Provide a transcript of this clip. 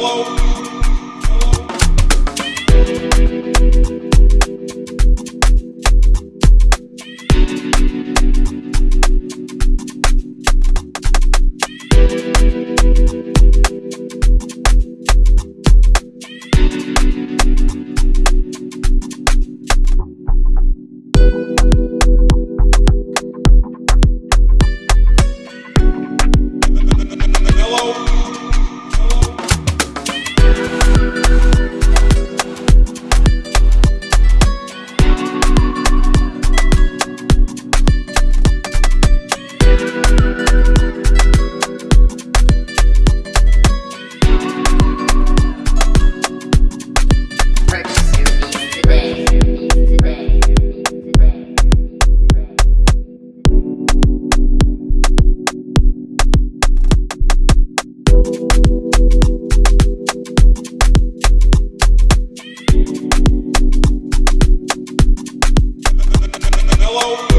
Hello. hello. Hello.